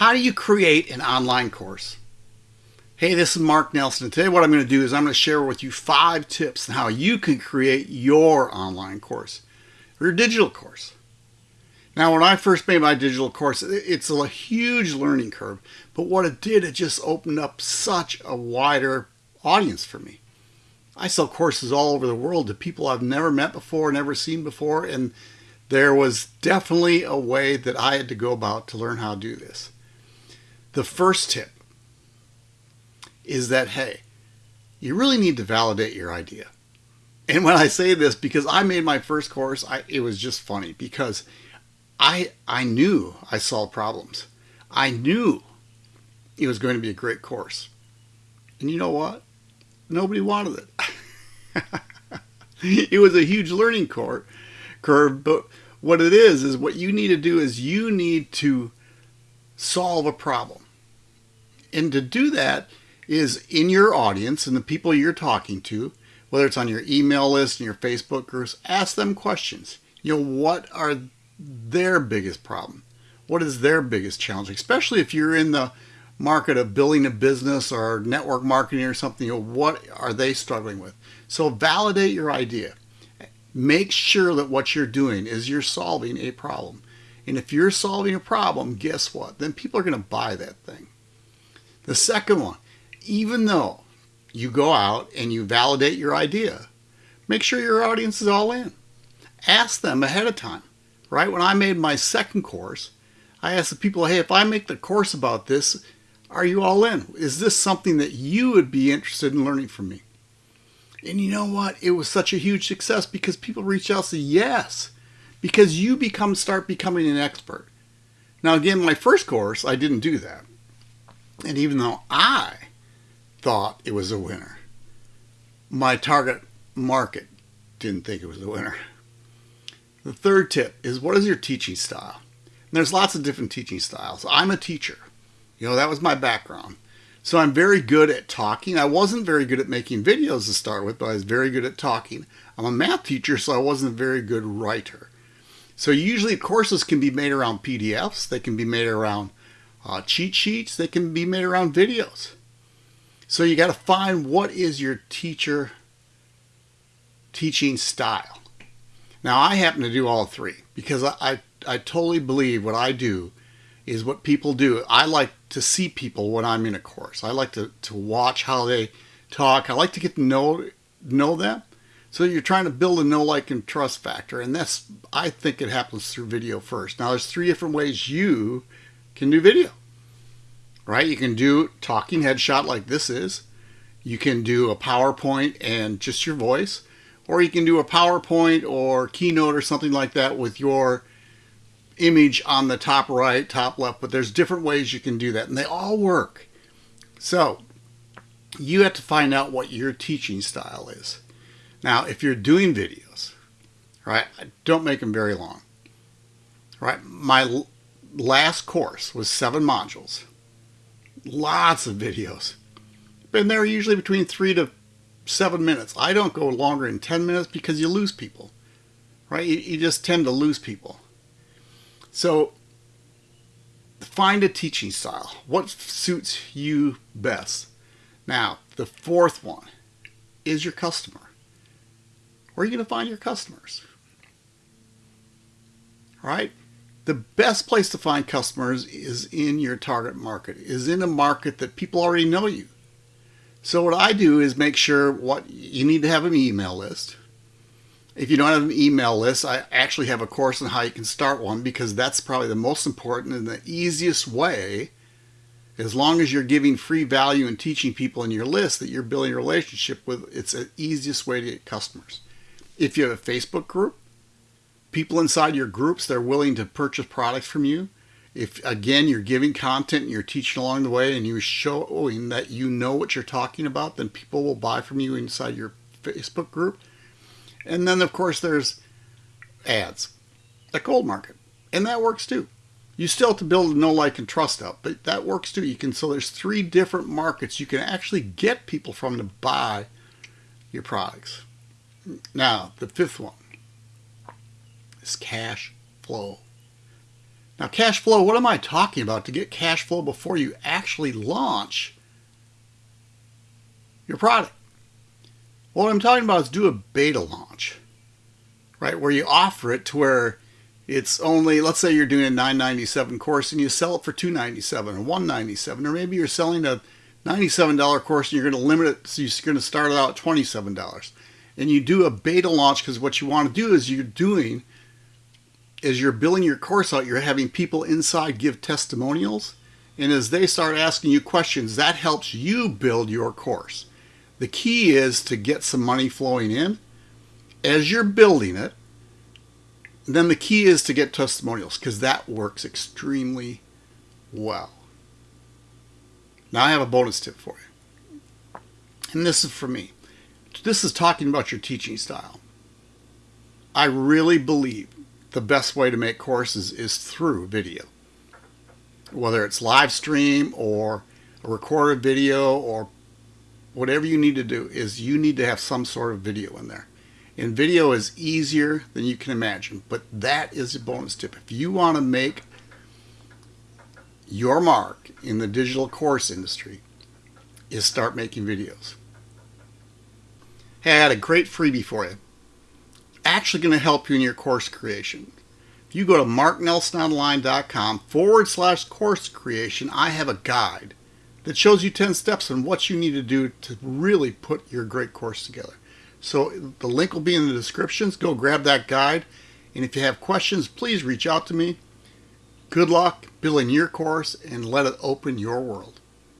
How do you create an online course? Hey, this is Mark Nelson. And today what I'm going to do is I'm going to share with you five tips on how you can create your online course or your digital course. Now, when I first made my digital course, it's a huge learning curve. But what it did, it just opened up such a wider audience for me. I sell courses all over the world to people I've never met before, never seen before, and there was definitely a way that I had to go about to learn how to do this. The first tip is that, hey, you really need to validate your idea. And when I say this, because I made my first course, I, it was just funny because I, I knew I solved problems. I knew it was going to be a great course. And you know what? Nobody wanted it. it was a huge learning curve, curve, but what it is, is what you need to do is you need to solve a problem. And to do that is in your audience and the people you're talking to, whether it's on your email list and your Facebook groups, ask them questions. You know, what are their biggest problem? What is their biggest challenge? Especially if you're in the market of building a business or network marketing or something, you know, what are they struggling with? So validate your idea. Make sure that what you're doing is you're solving a problem. And if you're solving a problem, guess what? Then people are going to buy that thing. The second one, even though you go out and you validate your idea, make sure your audience is all in. Ask them ahead of time, right? When I made my second course, I asked the people, hey, if I make the course about this, are you all in? Is this something that you would be interested in learning from me? And you know what? It was such a huge success because people reached out and said yes, because you become start becoming an expert. Now again, my first course, I didn't do that. And even though I thought it was a winner, my target market didn't think it was a winner. The third tip is what is your teaching style? And there's lots of different teaching styles. I'm a teacher. You know, that was my background. So I'm very good at talking. I wasn't very good at making videos to start with, but I was very good at talking. I'm a math teacher, so I wasn't a very good writer. So usually courses can be made around PDFs. They can be made around uh, cheat sheets. They can be made around videos. So you got to find what is your teacher teaching style. Now I happen to do all three because I, I, I totally believe what I do is what people do. I like to see people when I'm in a course. I like to, to watch how they talk. I like to get to know know them. So you're trying to build a know, like, and trust factor. And that's, I think it happens through video first. Now there's three different ways you can do video, right? You can do talking headshot like this is. You can do a PowerPoint and just your voice. Or you can do a PowerPoint or Keynote or something like that with your image on the top right, top left, but there's different ways you can do that and they all work. So you have to find out what your teaching style is. Now, if you're doing videos, right, don't make them very long, right? My last course was seven modules, lots of videos, and they're usually between three to seven minutes. I don't go longer than 10 minutes because you lose people, right? You, you just tend to lose people. So find a teaching style. What suits you best? Now, the fourth one is your customer. Where are you going to find your customers? All right? The best place to find customers is in your target market, is in a market that people already know you. So what I do is make sure what you need to have an email list. If you don't have an email list, I actually have a course on how you can start one because that's probably the most important and the easiest way, as long as you're giving free value and teaching people in your list that you're building a relationship with, it's the easiest way to get customers. If you have a Facebook group, people inside your groups, they're willing to purchase products from you. If, again, you're giving content and you're teaching along the way and you're showing that you know what you're talking about, then people will buy from you inside your Facebook group and then, of course, there's ads, the cold market. And that works too. You still have to build a know, like, and trust up, but that works too. You can so there's three different markets you can actually get people from to buy your products. Now, the fifth one is cash flow. Now cash flow, what am I talking about to get cash flow before you actually launch your product? What I'm talking about is do a beta launch, right? Where you offer it to where it's only, let's say you're doing a 997 course and you sell it for 297 or 197 or maybe you're selling a $97 course and you're going to limit it so you're going to start it out at $27 and you do a beta launch because what you want to do is you're doing as you're building your course out, you're having people inside give testimonials. And as they start asking you questions, that helps you build your course. The key is to get some money flowing in as you're building it. Then the key is to get testimonials because that works extremely well. Now I have a bonus tip for you. And this is for me. This is talking about your teaching style. I really believe the best way to make courses is through video. Whether it's live stream or a recorded video or whatever you need to do is you need to have some sort of video in there. And video is easier than you can imagine, but that is a bonus tip. If you want to make your mark in the digital course industry is start making videos. Hey, I had a great freebie for you actually going to help you in your course creation. If you go to marknelsononline.com forward slash course creation, I have a guide that shows you 10 steps on what you need to do to really put your great course together. So the link will be in the descriptions. Go grab that guide. And if you have questions, please reach out to me. Good luck building your course and let it open your world.